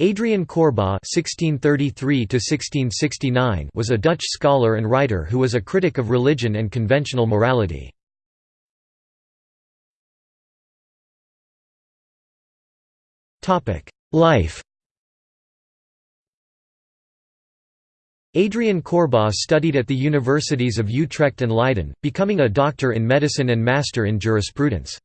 Adriaan Koerbagh (1633–1669) was a Dutch scholar and writer who was a critic of religion and conventional morality. Topic: Life. Adriaan Koerbagh studied at the universities of Utrecht and Leiden, becoming a doctor in medicine and master in jurisprudence.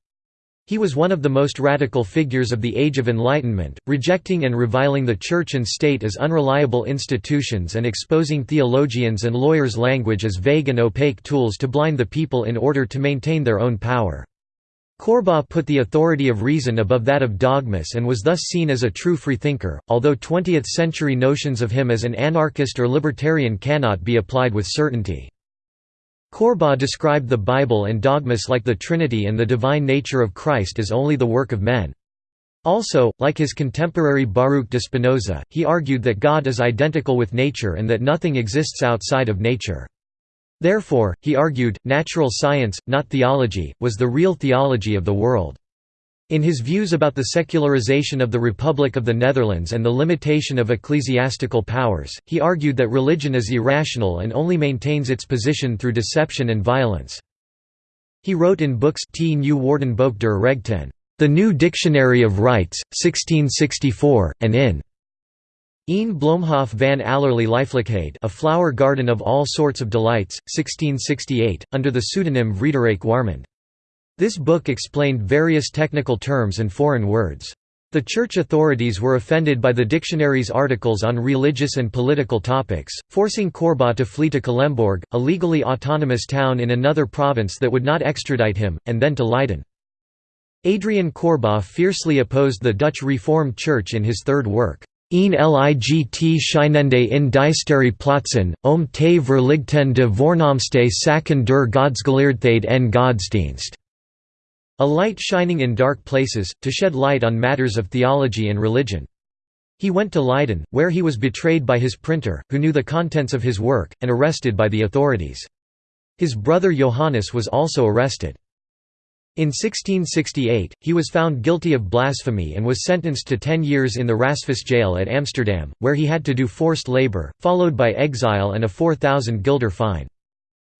He was one of the most radical figures of the Age of Enlightenment, rejecting and reviling the Church and state as unreliable institutions and exposing theologians and lawyers' language as vague and opaque tools to blind the people in order to maintain their own power. Koerbagh put the authority of reason above that of dogmas and was thus seen as a true freethinker, although 20th-century notions of him as an anarchist or libertarian cannot be applied with certainty. Koerbagh described the Bible and dogmas like the Trinity and the divine nature of Christ as only the work of men. Also, like his contemporary Baruch de Spinoza, he argued that God is identical with nature and that nothing exists outside of nature. Therefore, he argued, natural science, not theology, was the real theology of the world. In his views about the secularization of the Republic of the Netherlands and the limitation of ecclesiastical powers, he argued that religion is irrational and only maintains its position through deception and violence. He wrote in books T Nieuw Woordenboek der Rechten, The New Dictionary of Rights, 1664, and in Een Bloemhof van allerlei Lieflijkheid A Flower Garden of All Sorts of Delights, 1668, under the pseudonym Frederik Warmond. This book explained various technical terms and foreign words. The church authorities were offended by the dictionary's articles on religious and political topics, forcing Koerbagh to flee to Culemborg, a legally autonomous town in another province that would not extradite him, and then to Leiden. Adriaan Koerbagh fiercely opposed the Dutch Reformed Church in his third work, Een ligt schijnende in duistere plaatsen, om te verlichten de voornaamste zaken der godsgeleerdheid en godsdienst. A light shining in dark places, to shed light on matters of theology and religion. He went to Leiden, where he was betrayed by his printer, who knew the contents of his work, and arrested by the authorities. His brother Johannes was also arrested. In 1668, he was found guilty of blasphemy and was sentenced to ten years in the Rasphuis jail at Amsterdam, where he had to do forced labour, followed by exile and a 4,000 guilder fine.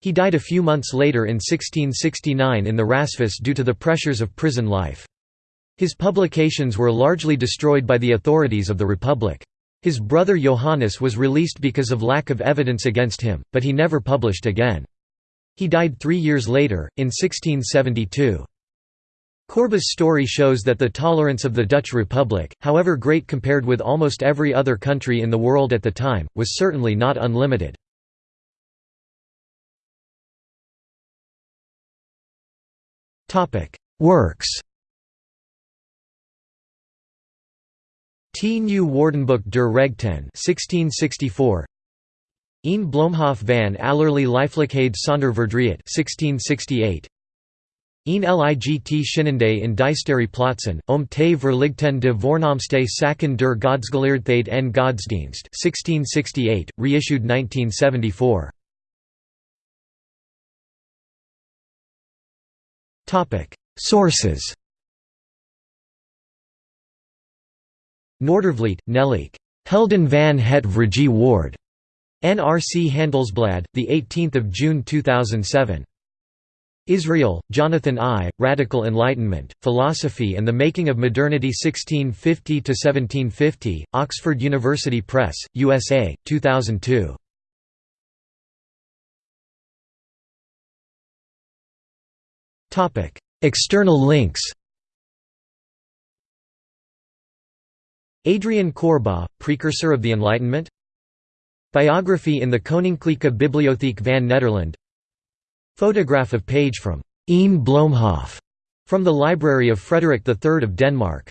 He died a few months later in 1669 in the Rasphuis due to the pressures of prison life. His publications were largely destroyed by the authorities of the Republic. His brother Johannes was released because of lack of evidence against him, but he never published again. He died three years later, in 1672. Koerbagh's story shows that the tolerance of the Dutch Republic, however great compared with almost every other country in the world at the time, was certainly not unlimited. Works T. Nieuw Woordenboek der Rechten 1664 Een Bloemhof van allerlei Lieflijkheid zonder verdriet 1668 Een ligt schijnende in duistere plaatsen, om te verligten de voornaamste zaken der godsgeleerdheid en godsdienst 1668, reissued 1974. Sources Noordervliet, Nelleke. Helden van het Vrije Woord. NRC Handelsblad, 18 June 2007. Israel, Jonathan I., Radical Enlightenment, Philosophy and the Making of Modernity 1650–1750, Oxford University Press, USA, 2002. External links Adriaan Koerbagh, precursor of the Enlightenment Biography in the Koninklijke Bibliotheek van Nederland Photograph of page from Een Bloemhof from the Library of Frederick III of Denmark